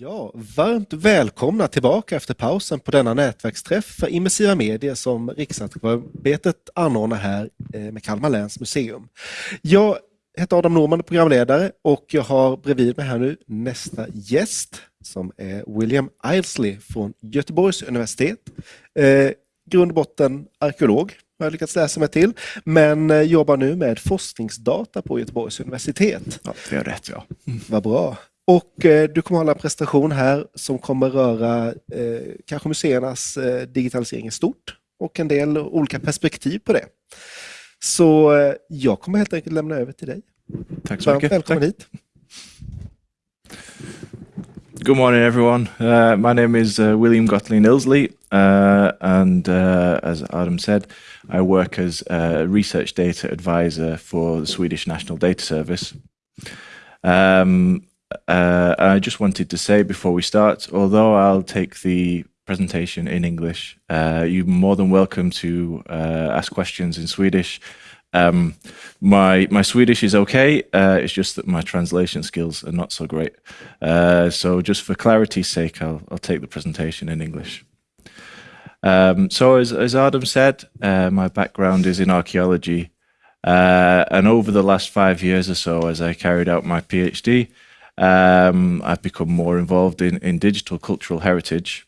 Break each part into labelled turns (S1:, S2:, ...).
S1: Ja, varmt välkomna tillbaka efter pausen på denna nätverksträff för immersiva medier som Riksantikvarieämbetet anordnar här eh, med Kalmar läns museum. Jag heter Adam Norman, programledare och jag har bredvid mig här nu nästa gäst som är William Ilesley från Göteborgs universitet. Eh, grund och botten arkeolog har jag lyckats läsa mig till, men eh, jobbar nu med forskningsdata på Göteborgs universitet.
S2: Ja, det är rätt ja.
S1: Vad bra. Och eh, du kommer hålla en presentation här som kommer röra eh, kanske museernas eh, digitalisering i stort och en del olika perspektiv på det. Så eh, jag kommer helt enkelt lämna över till dig.
S2: Tack så mycket.
S1: Välkommen
S2: Tack.
S1: hit.
S2: Good morning, everyone. Uh, my name is uh, William Gottlieb Ilsley, uh, and uh, as Adam said, I work as a research data advisor for the Swedish National Data Service. Um, uh, I just wanted to say before we start, although I'll take the presentation in English, uh, you're more than welcome to ask questions in Swedish. Um, my my Swedish is okay. Uh, it's just that my translation skills are not so great. Uh, so just for clarity's sake, I'll I'll take the presentation in English. Um, so as as Adam said, uh, my background is in archaeology, uh, and over the last five years or so, as I carried out my PhD, um, I've become more involved in in digital cultural heritage,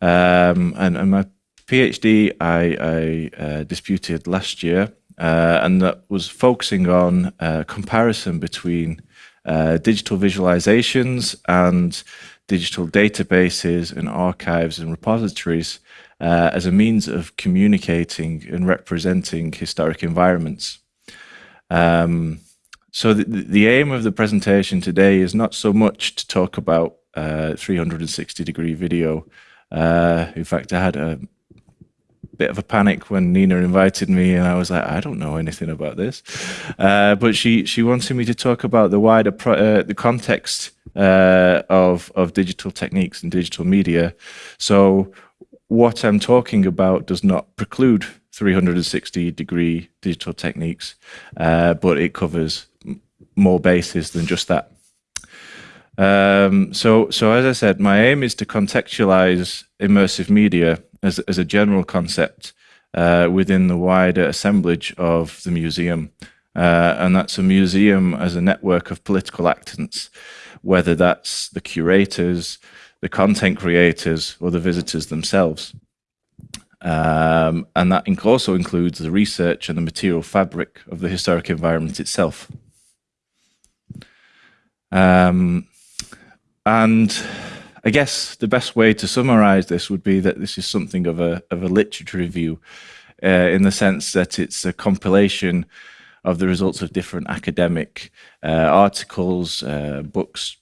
S2: um, and and my PhD I, I uh, disputed last year uh, and that was focusing on uh, comparison between uh, digital visualizations and digital databases and archives and repositories uh, as a means of communicating and representing historic environments. Um, so the, the, aim of the presentation today is not so much to talk about uh, 360 degree video. Uh, in fact, I had a bit of a panic when Nina invited me, and I was like, I don't know anything about this. Uh, but she she wanted me to talk about the wider uh, the context uh, of of digital techniques and digital media. So what I'm talking about does not preclude 360 degree digital techniques, uh, but it covers more bases than just that. Um, so, so as I said, my aim is to contextualize immersive media as, as a general concept uh, within the wider assemblage of the museum. Uh, and that's a museum as a network of political actors, whether that's the curators, the content creators, or the visitors themselves. Um, and that also includes the research and the material fabric of the historic environment itself. Um, and I guess the best way to summarize this would be that this is something of a, of a literature review uh, in the sense that it's a compilation of the results of different academic uh, articles, uh, books,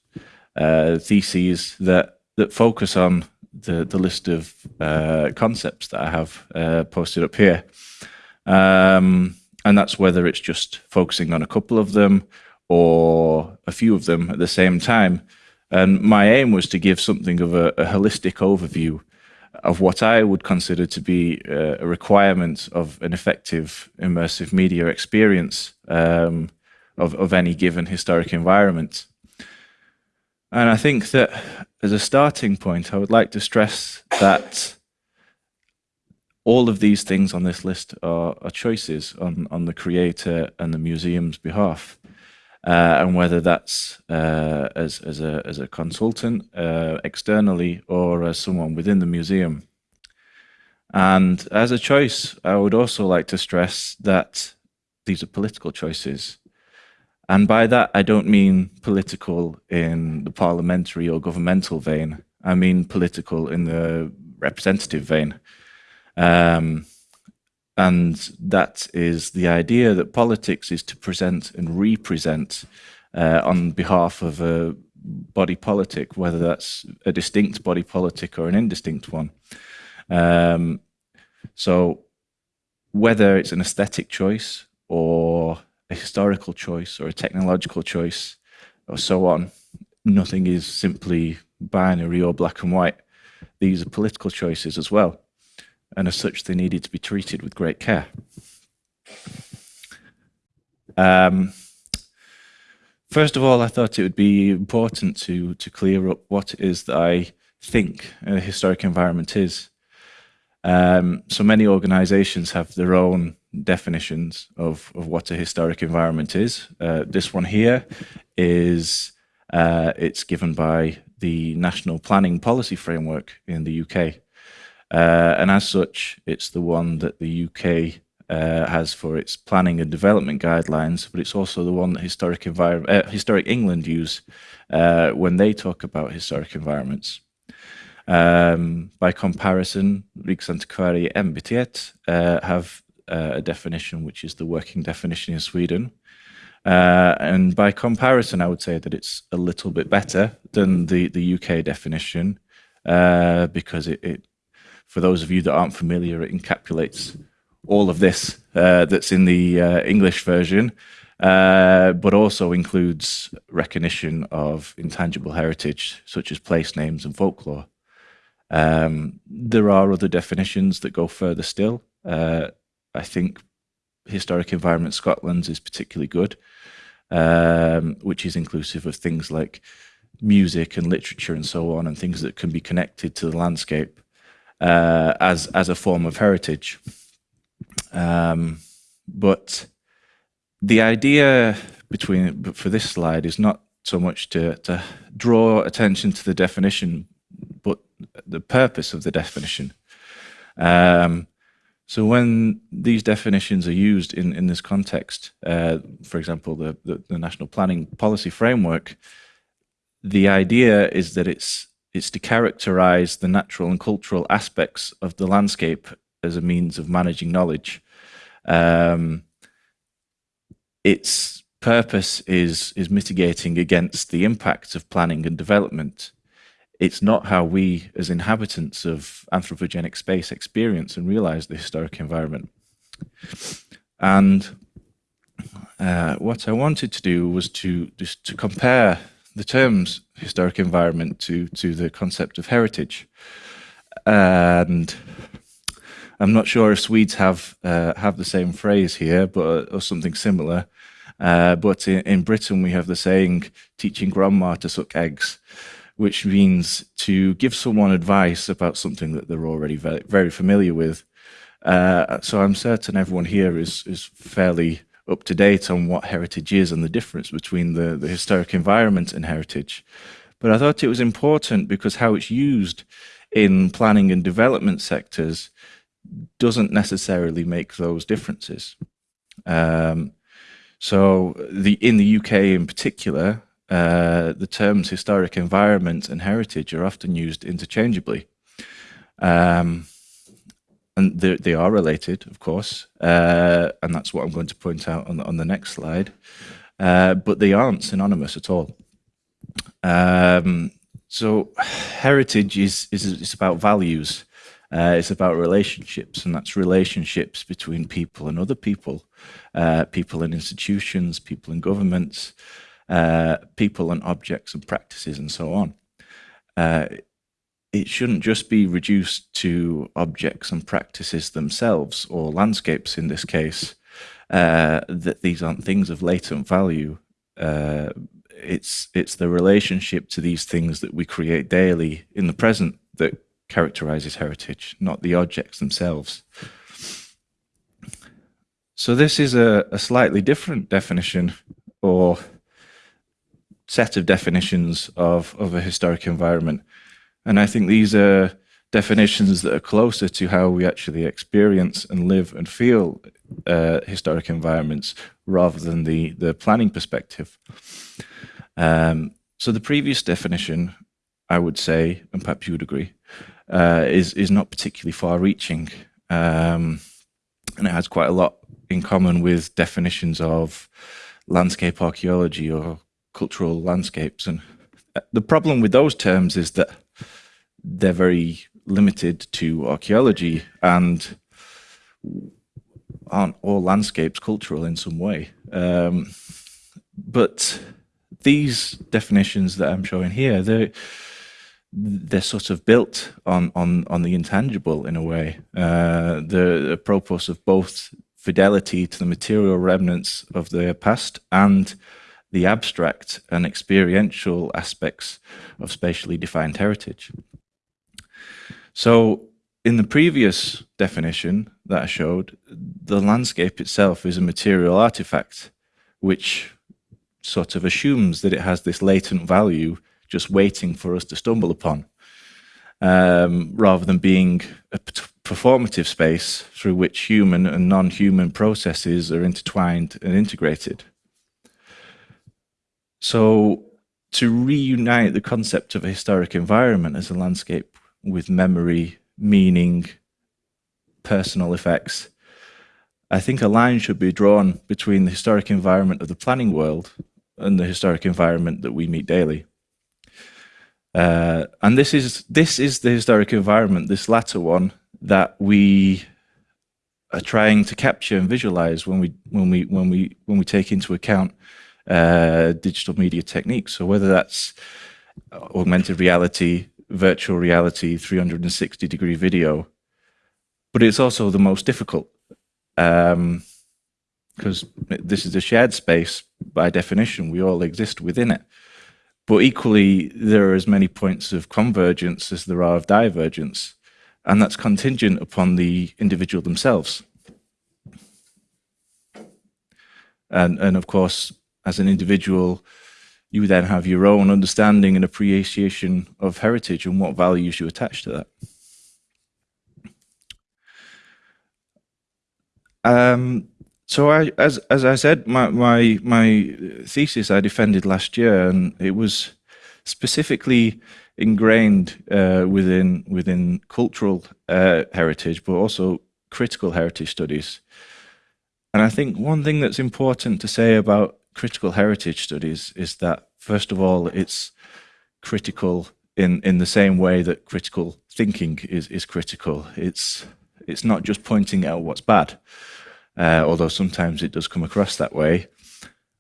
S2: uh, theses that, that focus on the, the list of uh, concepts that I have uh, posted up here. Um, and that's whether it's just focusing on a couple of them or a few of them at the same time. And my aim was to give something of a, a holistic overview of what I would consider to be uh, a requirement of an effective immersive media experience um, of, of any given historic environment. And I think that as a starting point, I would like to stress that all of these things on this list are, are choices on, on the creator and the museum's behalf uh, and whether that's uh, as, as, a, as a consultant uh, externally or as someone within the museum. And as a choice, I would also like to stress that these are political choices. And by that, I don't mean political in the parliamentary or governmental vein. I mean political in the representative vein. Um, and that is the idea that politics is to present and represent uh, on behalf of a body politic, whether that's a distinct body politic or an indistinct one. Um, so whether it's an aesthetic choice or a historical choice or a technological choice or so on, nothing is simply binary or black and white. These are political choices as well and as such they needed to be treated with great care. Um, First of all, I thought it would be important to, to clear up what it is that I think a historic environment is. Um, so many organizations have their own definitions of, of what a historic environment is. Uh, this one here is, uh, it's given by the National Planning Policy Framework in the UK. Uh, and as such, it's the one that the UK uh, has for its planning and development guidelines, but it's also the one that historic, uh, historic England use uh, when they talk about historic environments. Um, by comparison, Riksantikvarieämbetet uh, have uh, a definition which is the working definition in Sweden. Uh, and by comparison, I would say that it's a little bit better than the, the UK definition because it, it, for those of you that aren't familiar, it encapsulates all of this uh, that's in the uh, English version, uh, but also includes recognition of intangible heritage, such as place names and folklore. Um, there are other definitions that go further still. Uh, I think Historic Environment Scotland's is particularly good, um, which is inclusive of things like music and literature and so on, and things that can be connected to the landscape uh, as, as a form of heritage. Um, but the idea between for this slide is not so much to, to draw attention to the definition, the purpose of the definition. Um, so when these definitions are used in, in this context, uh, for example, the, the, the, National Planning Policy Framework, the idea is that it's, it's to characterize the natural and cultural aspects of the landscape as a means of managing knowledge. Um, its purpose is, is mitigating against the impacts of planning and development. It's not how we, as inhabitants of anthropogenic space, experience and realize the historic environment. And uh, what I wanted to do was to just to compare the terms historic environment to to the concept of heritage. And I'm not sure if Swedes have uh, have the same phrase here, but or something similar. Uh, but in, in, Britain, we have the saying "teaching grandma to suck eggs," which means to give someone advice about something that they're already very, very familiar with. Uh, so I'm certain everyone here is is fairly up to date on what heritage is and the difference between the, the historic environment and heritage. But I thought it was important because how it's used in planning and development sectors doesn't necessarily make those differences. Um, so the in the UK in particular, uh, the terms historic environment and heritage are often used interchangeably. Um, and they, they, are related, of course, uh, and that's what I'm going to point out on the, on the next slide. Uh, but they aren't synonymous at all. Um, so heritage is, is, is about values. Uh, it's about relationships, and that's relationships between people and other people, uh, people and institutions, people and governments, uh, people and objects and practices, and so on. Uh, it shouldn't just be reduced to objects and practices themselves, or landscapes in this case, uh, that these aren't things of latent value. Uh, it's it's the relationship to these things that we create daily in the present that characterizes heritage, not the objects themselves. So this is a, a slightly different definition or set of definitions of, of a historic environment. And I think these are definitions that are closer to how we actually experience and live and feel uh, historic environments rather than the, the planning perspective. Um, so the previous definition, I would say, and perhaps you would agree, uh, is is not particularly far-reaching, um, and it has quite a lot in common with definitions of landscape archaeology or cultural landscapes. And uh, the problem with those terms is that they're very limited to archaeology and aren't all landscapes cultural in some way. Um, but these definitions that I'm showing here, they're they're sort of built on on on the intangible in a way. Uh, the, the propos of both fidelity to the material remnants of the past and the abstract and experiential aspects of spatially defined heritage. So in the previous definition that I showed, the landscape itself is a material artifact, which sort of assumes that it has this latent value just waiting for us to stumble upon, um, rather than being a performative space through which human and non-human processes are intertwined and integrated. So to reunite the concept of a historic environment as a landscape with memory, meaning, personal effects, I think a line should be drawn between the historic environment of the planning world and the historic environment that we meet daily. Uh, and this is this is the historic environment, this latter one, that we are trying to capture and visualize when we when we when we when we take into account uh, digital media techniques. So whether that's augmented reality, virtual reality, 360 degree video, but it's also the most difficult because um, this is a shared space by definition. We all exist within it. But equally, there are as many points of convergence as there are of divergence, and that's contingent upon the individual themselves. And, and of course, as an individual, you then have your own understanding and appreciation of heritage and what values you attach to that. Um, so I, as as I said, my my my thesis I defended last year, and it was specifically ingrained uh, within within cultural uh, heritage, but also critical heritage studies. And I think one thing that's important to say about critical heritage studies is that, first of all, it's critical in, in the same way that critical thinking is, is critical. It's, it's not just pointing out what's bad, uh, although sometimes it does come across that way.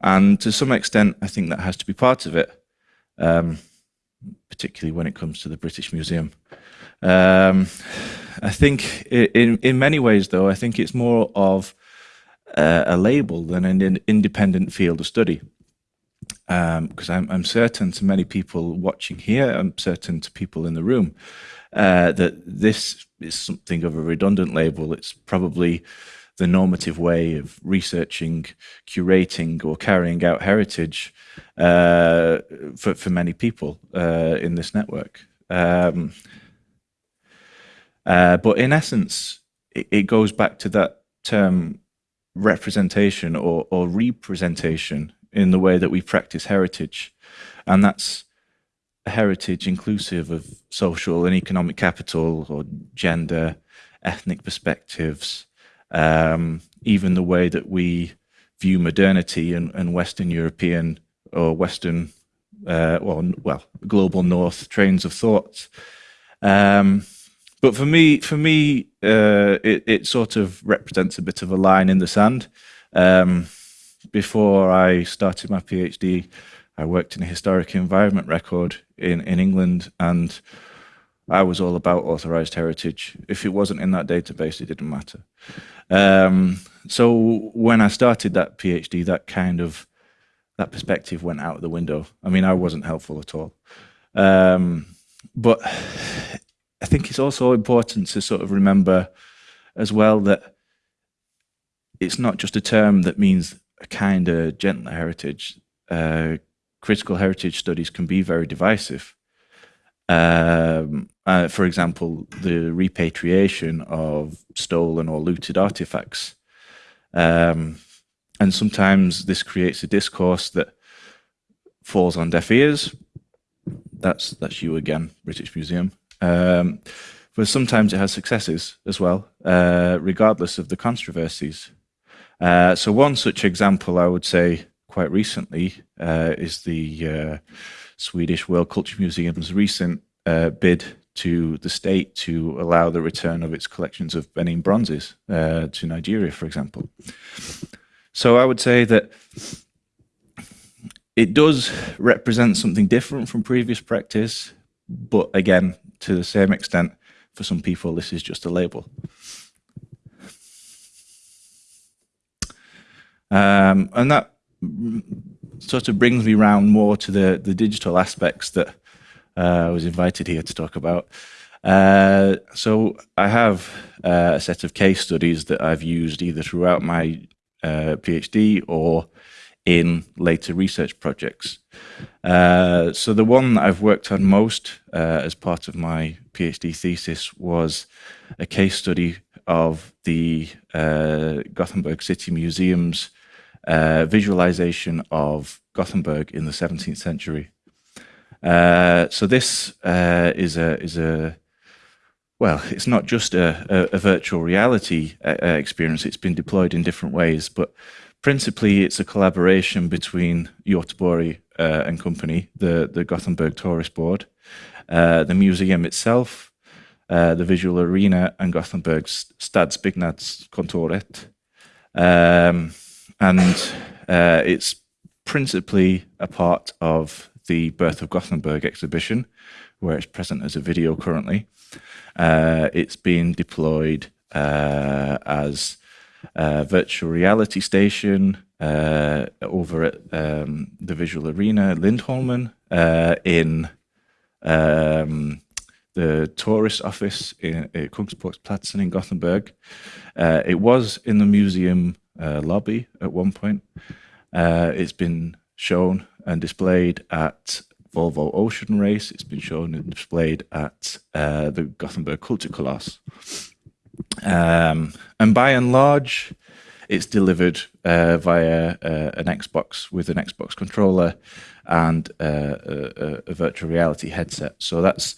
S2: And to some extent, I think that has to be part of it, um, particularly when it comes to the British Museum. Um, I think in, in many ways, though, I think it's more of uh, a label than an independent field of study. Because um, I'm, I'm, certain to many people watching here, I'm certain to people in the room, uh, that this is something of a redundant label. It's probably the normative way of researching, curating, or carrying out heritage uh, for, for many people uh, in this network. Um, uh, but in essence, it, it, goes back to that term representation or, or representation in the way that we practice heritage. And that's a heritage inclusive of social and economic capital or gender, ethnic perspectives, um, even the way that we view modernity and, and Western European or Western, uh, well, well, global North trains of thought. Um, but for me, for me, uh, it, it sort of represents a bit of a line in the sand. Um, before I started my PhD, I worked in a historic environment record in, in England, and I was all about authorized heritage. If it wasn't in that database, it didn't matter. Um, so when I started that PhD, that kind of that perspective went out the window. I mean, I wasn't helpful at all. Um, but I think it's also important to sort of remember as well that it's not just a term that means a kind of gentler heritage. Uh, critical heritage studies can be very divisive. Um, uh, for example, the repatriation of stolen or looted artifacts. Um, and sometimes this creates a discourse that falls on deaf ears. That's that's you again, British Museum. Um, but sometimes it has successes as well, uh, regardless of the controversies. Uh, so one such example I would say quite recently uh, is the uh, Swedish World Culture Museum's recent uh, bid to the state to allow the return of its collections of Benin bronzes uh, to Nigeria, for example. So I would say that it does represent something different from previous practice, but again, to the same extent, for some people, this is just a label. Um, and that sort of brings me round more to the, the digital aspects that uh, I was invited here to talk about. Uh, so I have uh, a set of case studies that I've used either throughout my uh, PhD or in later research projects. Uh, so the one that I've worked on most uh, as part of my PhD thesis was a case study of the uh, Gothenburg City Museum's uh, visualization of Gothenburg in the 17th century. Uh, so this uh, is a is a well, it's not just a, a, a virtual reality experience. It's been deployed in different ways, but principally it's a collaboration between Göteborg uh, and company, the, the Gothenburg Tourist Board, uh, the museum itself, uh, the visual arena and Gothenburg's Stadsbyggnadskontoret. Um, and uh, it's principally a part of the Birth of Gothenburg exhibition, where it's present as a video currently. Uh, it's been deployed uh, as uh, virtual reality station uh, over at um, the Visual Arena Lindholmen uh, in um, the tourist office in Kungsportsplatsen in Gothenburg. Uh, it was in the museum uh, lobby at one point. It's been shown and displayed at Volvo Ocean Race. It's been shown and displayed at uh, the Gothenburg Kulturkalas. Um, and by and large, it's delivered uh, via uh, an Xbox with an Xbox controller and uh, a, a, virtual reality headset. So that's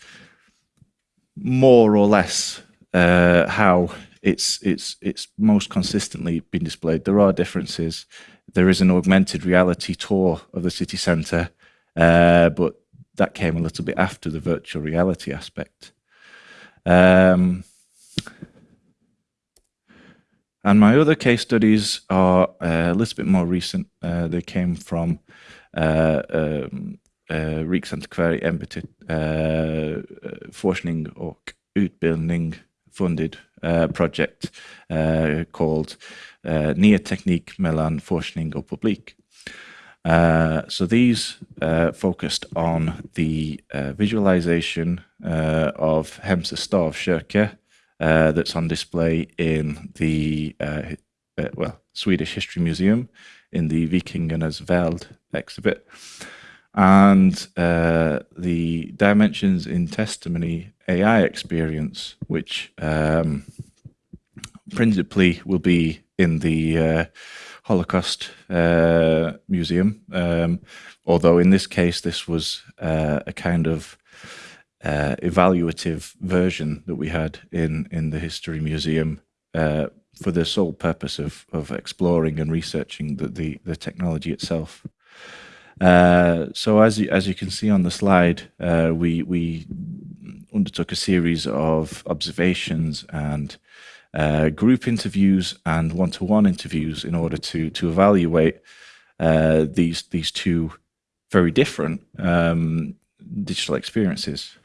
S2: more or less uh, how it's it's it's most consistently been displayed. There are differences. There is an augmented reality tour of the city centre, uh, but that came a little bit after the virtual reality aspect. Um, and my other case studies are uh, a little bit more recent. Uh, they came from uh, um, uh, Riksantikvarieämbetet uh, forskning och utbildning funded uh, project uh, called uh, Nya teknik mellan forskning och publik. Uh, so these uh, focused on the uh, visualization uh, of Hemse Stavkyrka uh, that's on display in the uh, uh, well Swedish History Museum in the Vikingarnas värld exhibit. And uh, the Dimensions in Testimony AI experience, which um, principally will be in the uh, Holocaust uh, Museum, um, although in this case this was a kind of uh, evaluative version that we had in in the History Museum uh, for the sole purpose of of exploring and researching the the, the technology itself. Uh, so as you, as you can see on the slide, uh, we we undertook a series of observations and uh, group interviews and one-to-one -one interviews in order to to evaluate uh, these these two very different um, digital experiences.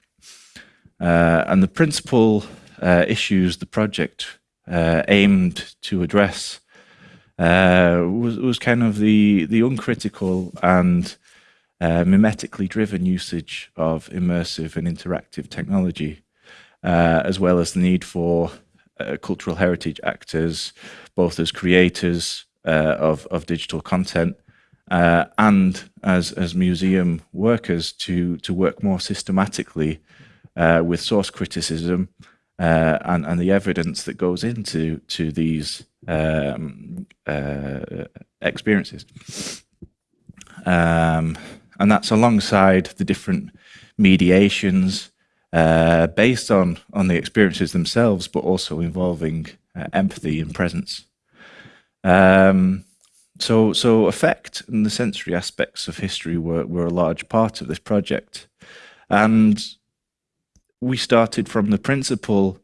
S2: Uh, and the principal uh, issues the project uh, aimed to address uh, was, was kind of the, the uncritical and uh, mimetically driven usage of immersive and interactive technology, uh, as well as the need for cultural heritage actors, both as creators of, of digital content uh, and as as museum workers to to work more systematically uh, with source criticism uh, and, and the evidence that goes into to these um, uh, experiences. Um, and that's alongside the different mediations uh, based on, on the experiences themselves, but also involving uh, empathy and presence. Um, so, so affect and the sensory aspects of history were, were a large part of this project. And we started from the principle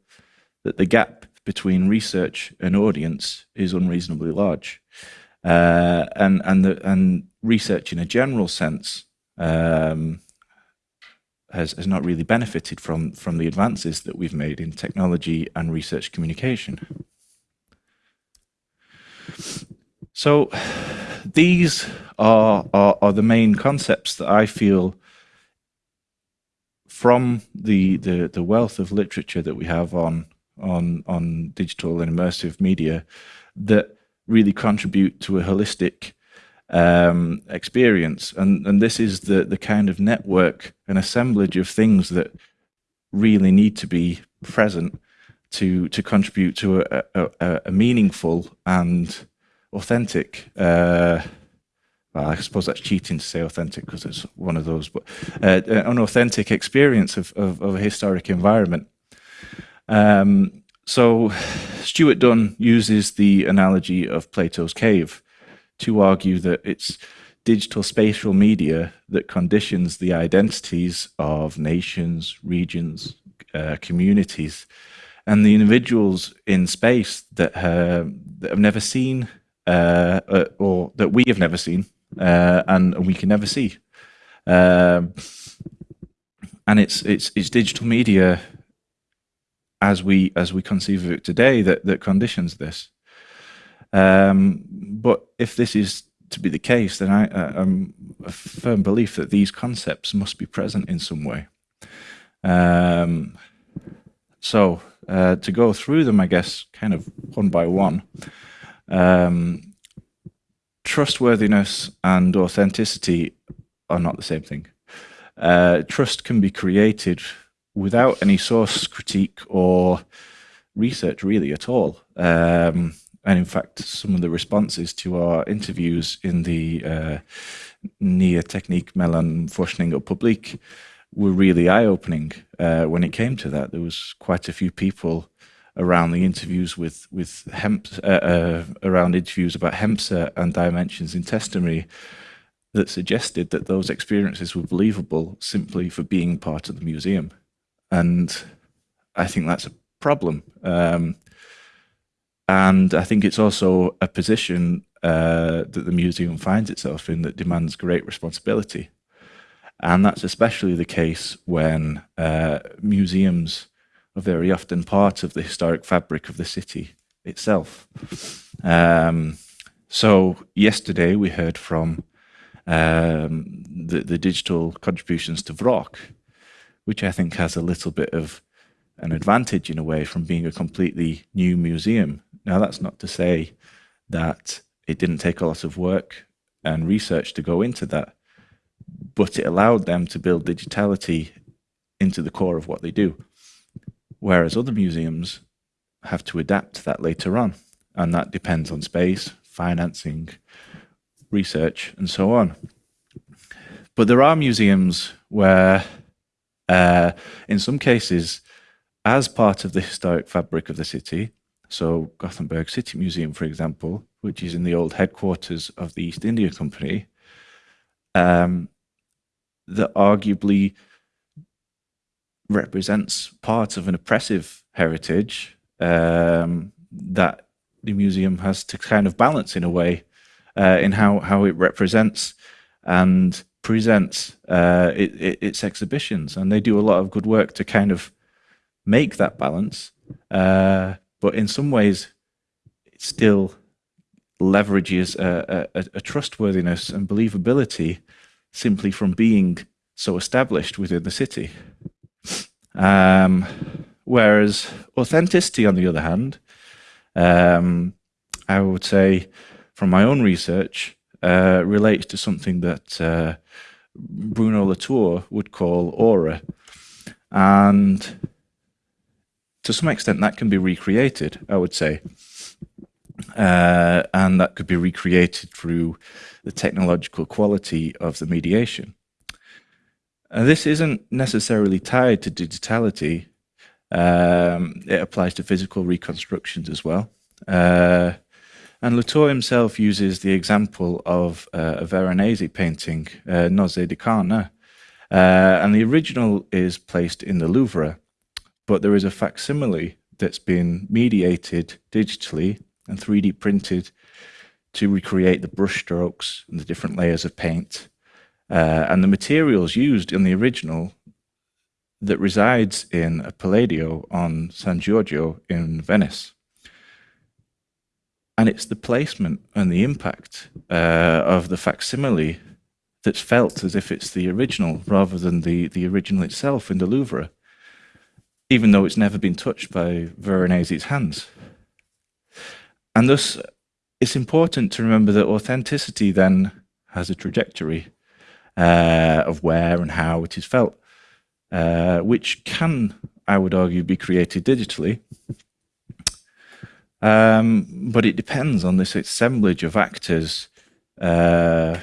S2: that the gap between research and audience is unreasonably large. Uh, and and the, and research in a general sense um, has has not really benefited from from the advances that we've made in technology and research communication. So these are, are, are the main concepts that I feel from the, the, the wealth of literature that we have on, on, on digital and immersive media that really contribute to a holistic um, experience. And, and this is the, the kind of network and assemblage of things that really need to be present to, to contribute to a, a, a meaningful and authentic uh, I suppose that's cheating to say authentic because it's one of those, but uh, an authentic experience of, of, of a historic environment. Um, so Stuart Dunn uses the analogy of Plato's cave to argue that it's digital spatial media that conditions the identities of nations, regions, uh, communities, and the individuals in space that, uh, that have never seen uh, uh, or that we have never seen uh, and we can never see. Um, and it's it's it's digital media as we as we conceive of it today that that conditions this. Um, but if this is to be the case, then I, I'm a firm belief that these concepts must be present in some way. Um, so uh, to go through them, I guess, kind of one by one. Um, trustworthiness and authenticity are not the same thing. Uh, trust can be created without any source critique or research really at all. Um, and in fact, some of the responses to our interviews in the uh, Nya teknik mellan forskning och publik were really eye-opening uh, when it came to that. There was quite a few people around the interviews with with hemp uh, uh, around interviews about Hemse and dimensions in testimony that suggested that those experiences were believable simply for being part of the museum, and I think that's a problem. Um, and I think it's also a position uh, that the museum finds itself in that demands great responsibility. And that's especially the case when uh, museums are very often part of the historic fabric of the city itself. Um, so yesterday we heard from um, the, the digital contributions to Vrak, which I think has a little bit of an advantage in a way from being a completely new museum now, that's not to say that it didn't take a lot of work and research to go into that, but it allowed them to build digitality into the core of what they do. Whereas other museums have to adapt that later on, and that depends on space, financing, research, and so on. But there are museums where, uh, in some cases, as part of the historic fabric of the city, so Gothenburg City Museum, for example, which is in the old headquarters of the East India Company, um, that arguably represents part of an oppressive heritage um, that the museum has to kind of balance in a way uh, in how, how it represents and presents uh, it, it, its exhibitions. And they do a lot of good work to kind of make that balance. Uh, but in some ways, it still leverages a, a, a trustworthiness and believability simply from being so established within the city. Um, whereas authenticity, on the other hand, um, I would say from my own research, uh, relates to something that uh, Bruno Latour would call aura. And to some extent that can be recreated, I would say. Uh, and that could be recreated through the technological quality of the mediation. Uh, this isn't necessarily tied to digitality. Um, it applies to physical reconstructions as well. Uh, and Latour himself uses the example of uh, a Veronese painting, uh, Nozze di Cana, uh, and the original is placed in the Louvre but there is a facsimile that's been mediated digitally and 3D printed to recreate the brushstrokes and the different layers of paint. Uh, and the materials used in the original that resides in a Palladio on San Giorgio in Venice. and it's the placement and the impact uh, of the facsimile that's felt as if it's the original rather than the, the original itself in the Louvre, even though it's never been touched by Veronese's hands. And thus, it's important to remember that authenticity then has a trajectory uh, of where and how it is felt, uh, which can, I would argue, be created digitally. Um, but it depends on this assemblage of actors, uh,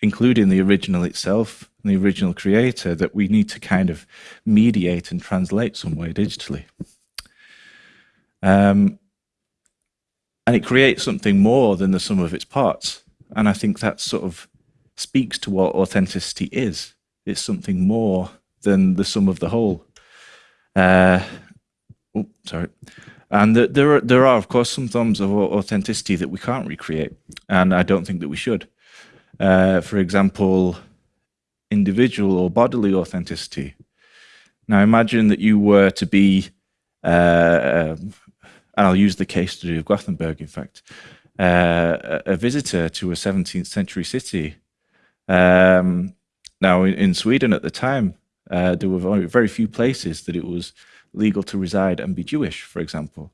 S2: including the original itself, the original creator, that we need to kind of mediate and translate some way digitally. Um, and it creates something more than the sum of its parts. And I think that's sort of speaks to what authenticity is. It's something more than the sum of the whole. Uh, oh, sorry. And the, there are, there are, of course, some forms of authenticity that we can't recreate, and I don't think that we should. Uh, for example, individual or bodily authenticity. Now, imagine that you were to be, uh, and I'll use the case study of Gothenburg, in fact, uh, a visitor to a 17th century city. Um, now, in, in, Sweden at the time, uh, there were very, few places that it was legal to reside and be Jewish, for example.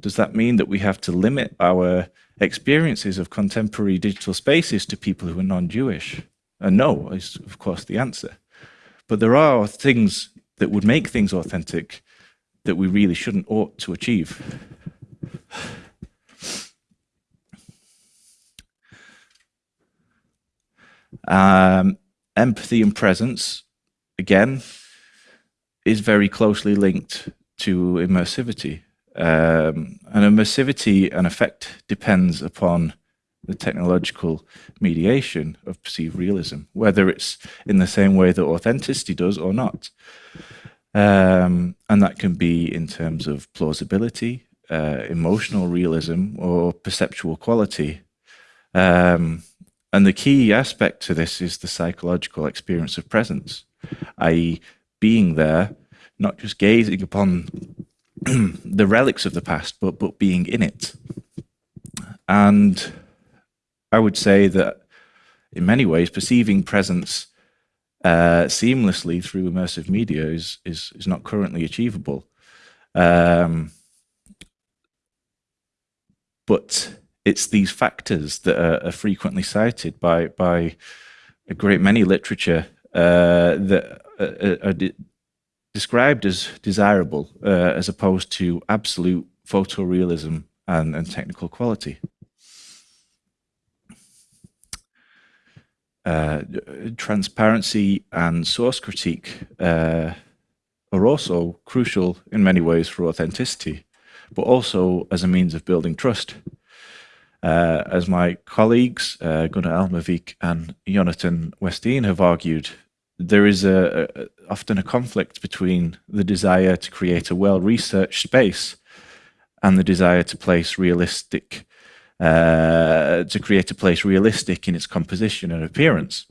S2: Does that mean that we have to limit our experiences of contemporary digital spaces to people who are non-Jewish? And no is, of course, the answer. But there are things that would make things authentic that we really shouldn't ought to achieve. Um, empathy and presence, again, is very closely linked to immersivity. Um, and immersivity and effect depends upon the technological mediation of perceived realism, whether it's in the same way that authenticity does or not. Um, and that can be in terms of plausibility, uh, emotional realism, or perceptual quality. Um, and the key aspect to this is the psychological experience of presence, i.e., being there, not just gazing upon the relics of the past, but but being in it. And I would say that in many ways, perceiving presence uh, seamlessly through immersive media is is, is not currently achievable. Um, but it's these factors that are, are, frequently cited by by a great many literature uh, that are, are described as desirable uh, as opposed to absolute photorealism and, and technical quality. Uh, transparency and source critique uh, are also crucial in many ways for authenticity, but also as a means of building trust. Uh, as my colleagues, uh, Gunnar Almevik and Jonathan Westin have argued, there is a, a, often a conflict between the desire to create a well-researched space and the desire to place realistic uh, to create a place realistic in its composition and appearance.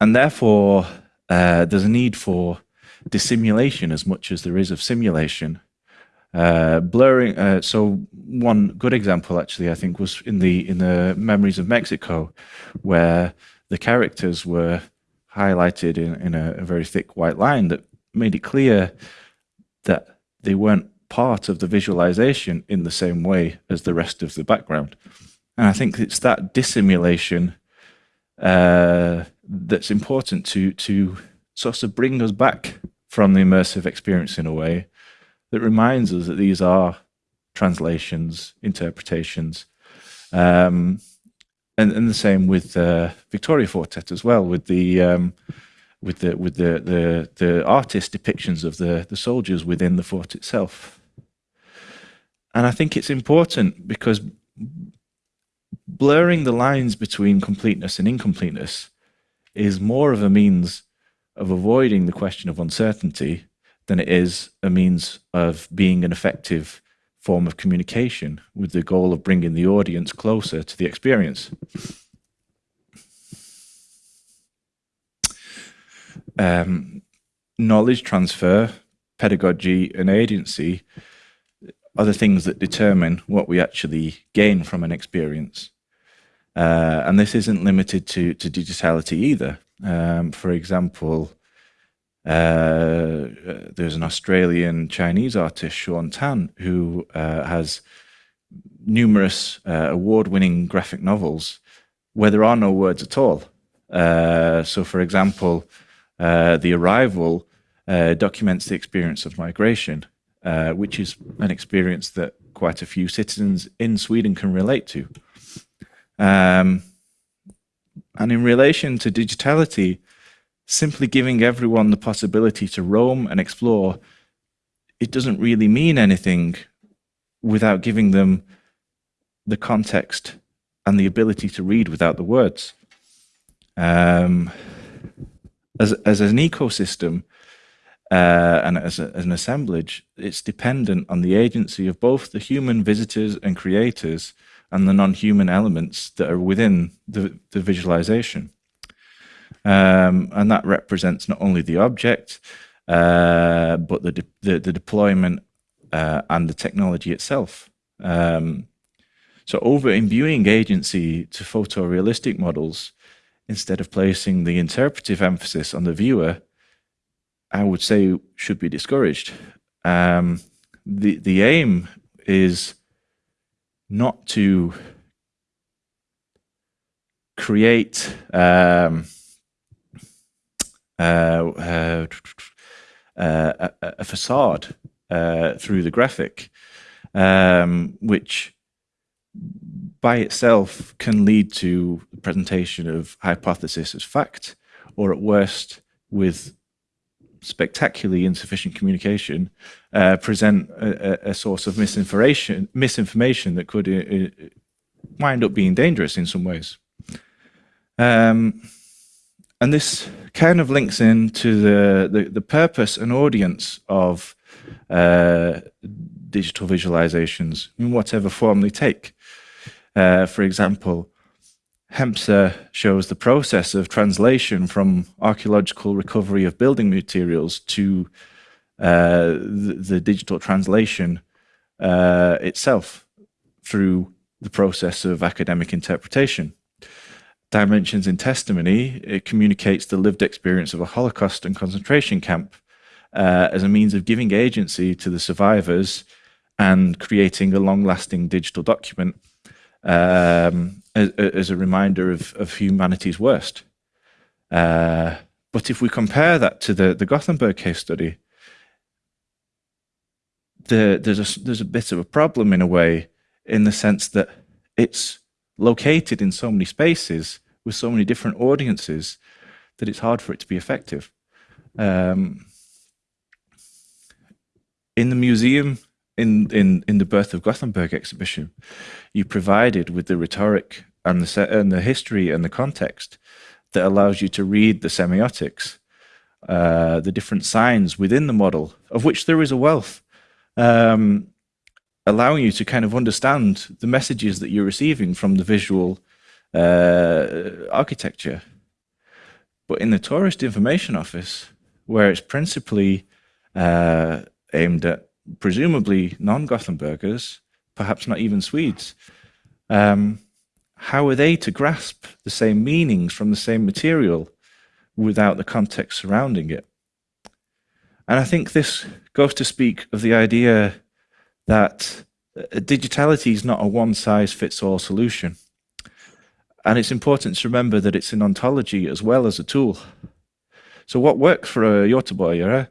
S2: And therefore, uh, there's a need for dissimulation as much as there is of simulation. Uh, blurring. Uh, so one good example, actually, I think, was in the in the Memories of Mexico, where the characters were highlighted in, in a, a very thick white line that made it clear that they weren't part of the visualization in the same way as the rest of the background. And I think it's that dissimulation uh, that's important to to sort of bring us back from the immersive experience in a way that reminds us that these are translations, interpretations, um, and, and the same with uh, Victoria Fortet as well, with the um, with the with the, the the artist depictions of the the soldiers within the fort itself. And I think it's important because blurring the lines between completeness and incompleteness is more of a means of avoiding the question of uncertainty than it is a means of being an effective form of communication with the goal of bringing the audience closer to the experience. Um, knowledge transfer, pedagogy, and agency are the things that determine what we actually gain from an experience. Uh, and this isn't limited to, to digitality either. Um, for example, uh, there's an Australian Chinese artist, Shaun Tan, who uh, has numerous uh, award-winning graphic novels where there are no words at all. Uh, so, for example, uh, The Arrival documents the experience of migration, which is an experience that quite a few citizens in Sweden can relate to. Um, and in relation to digitality, simply giving everyone the possibility to roam and explore, it doesn't really mean anything without giving them the context and the ability to read without the words. Um, as, as an ecosystem uh, and as, a, as an assemblage, it's dependent on the agency of both the human visitors and creators and the non-human elements that are within the, the visualization. Um, and that represents not only the object, uh, but the, de the, the, deployment uh, and the technology itself. Um, so over imbuing agency to photorealistic models, instead of placing the interpretive emphasis on the viewer, I would say should be discouraged. Um, the, the aim is not to create um, uh, uh, a, a, facade uh, through the graphic, um, which by itself can lead to the presentation of hypothesis as fact, or at worst, with spectacularly insufficient communication, uh, present a, a, source of misinformation, misinformation that could uh, uh, wind up being dangerous in some ways. Um, and this kind of links into the, the, the purpose and audience of uh, digital visualizations in whatever form they take. Uh, for example, Hemse shows the process of translation from archaeological recovery of building materials to uh, the, the, digital translation uh, itself through the process of academic interpretation. Dimensions in Testimony, it communicates the lived experience of a Holocaust and concentration camp uh, as a means of giving agency to the survivors and creating a long-lasting digital document um, as, as, a reminder of, of humanity's worst. Uh, but if we compare that to the, the Gothenburg case study, the, there's, a, there's a bit of a problem in a way, in the sense that it's located in so many spaces with so many different audiences that it's hard for it to be effective. Um, in the museum, in, in, in the Birth of Gothenburg exhibition, you provided with the rhetoric and the, and the history and the context that allows you to read the semiotics, uh, the different signs within the model, of which there is a wealth, um, allowing you to kind of understand the messages that you're receiving from the visual uh, architecture. But in the Tourist Information Office, where it's principally uh, aimed at presumably non-Gothenburgers, perhaps not even Swedes, um, how are they to grasp the same meanings from the same material without the context surrounding it? And I think this goes to speak of the idea that uh, digitality is not a one-size-fits-all solution. And it's important to remember that it's an ontology as well as a tool. So what works for a Göteborgare,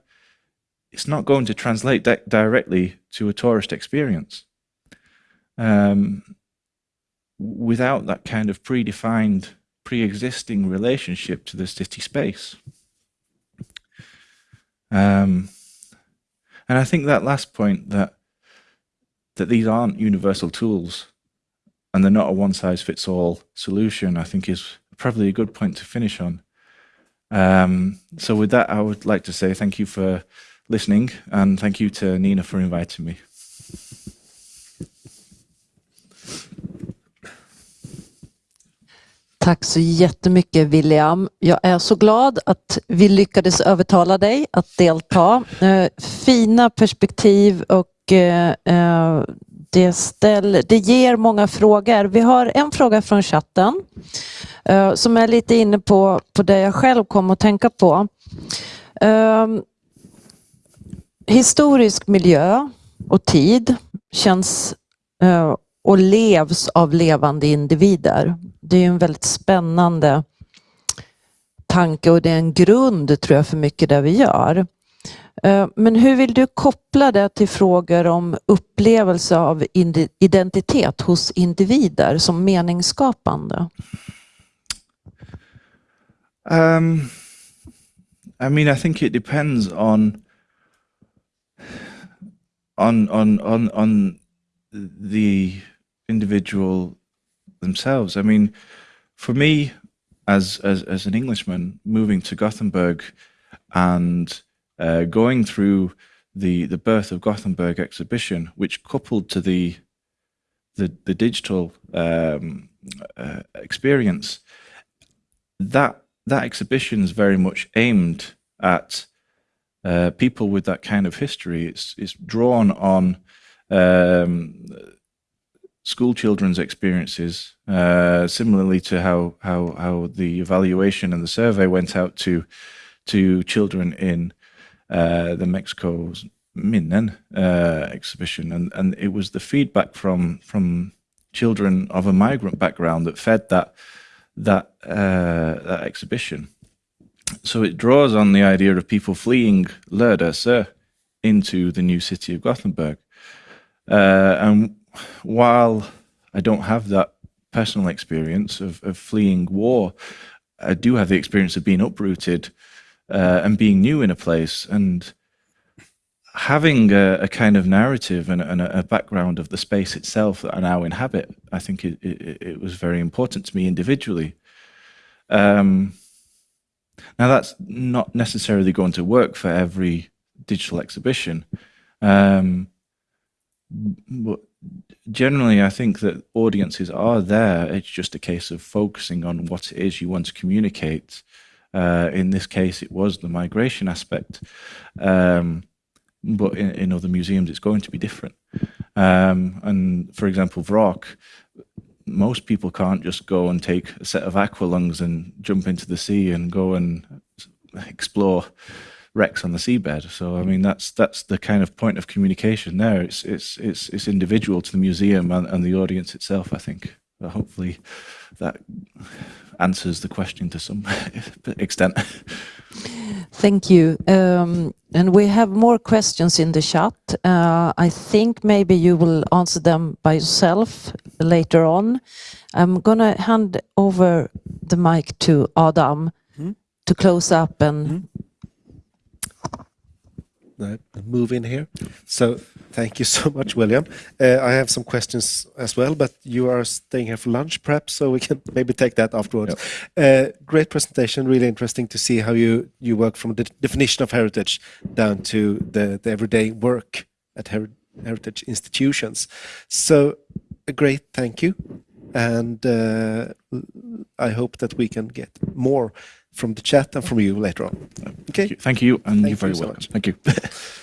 S2: it's not going to translate directly to a tourist experience. Um, without that kind of predefined, pre-existing relationship to the city space. Um, and I think that last point that that these aren't universal tools and they're not a one-size-fits-all solution, I think is probably a good point to finish on. Um, so with that, I would like to say thank you for listening and thank you to Nina for inviting me.
S3: Tack så jättemycket William. Jag är så glad att vi lyckades övertala dig att delta. Eh, fina perspektiv och eh, eh, det, ställ, det ger många frågor. Vi har en fråga från chatten uh, som är lite inne på, på det jag själv kom att tänka på. Uh, historisk miljö och tid känns uh, och levs av levande individer. Det är en väldigt spännande tanke och det är en grund tror jag för mycket det vi gör. Eh, men hur vill du koppla det till frågor om upplevelse av identitet hos individer som meningsskapande?
S2: Um, I mean, I think it depends on on on on on the individual themselves. I mean, for me, as as as an Englishman moving to Gothenburg and uh, going through the the birth of Gothenburg exhibition, which coupled to the the, the digital um, uh, experience, that that exhibition is very much aimed at uh, people with that kind of history. It's it's drawn on um, school children's experiences, uh, similarly to how how how the evaluation and the survey went out to to children in uh, the Mexico's Minnen uh, exhibition, and and it was the feedback from from children of a migrant background that fed that that uh, that exhibition. So it draws on the idea of people fleeing Lödöse into the new city of Gothenburg, uh, and while I don't have that personal experience of, of fleeing war, I do have the experience of being uprooted uh, and being new in a place and having a, a kind of narrative and, and a, background of the space itself that I now inhabit, I think it, it, it was very important to me individually. Um, now that's not necessarily going to work for every digital exhibition, um, but generally I think that audiences are there. It's just a case of focusing on what it is you want to communicate uh, in this case, it was the migration aspect. Um, but in, in, other museums, it's going to be different. Um, and for example, Vrak, most people can't just go and take a set of aqualungs and jump into the sea and go and explore wrecks on the seabed. So I mean that's that's the kind of point of communication there. It's it's it's it's individual to the museum and, and the audience itself. I think. But hopefully, that answers the question to some extent.
S3: Thank you. Um, and we have more questions in the chat. Uh, I think maybe you will answer them by yourself later on. I'm going to hand over the mic to Adam mm. to close up and mm
S1: move in here. So thank you so much, William. Uh, I have some questions as well, but you are staying here for lunch, perhaps, so we can maybe take that afterwards. Yep. Uh, great presentation, really interesting to see how you you work from the definition of heritage down to the, the everyday work at her heritage institutions. So a great thank you, and uh, I hope that we can get more from the chat and from you later on.
S2: Okay. Thank you, thank you and Thank you're very you welcome. So Thank you.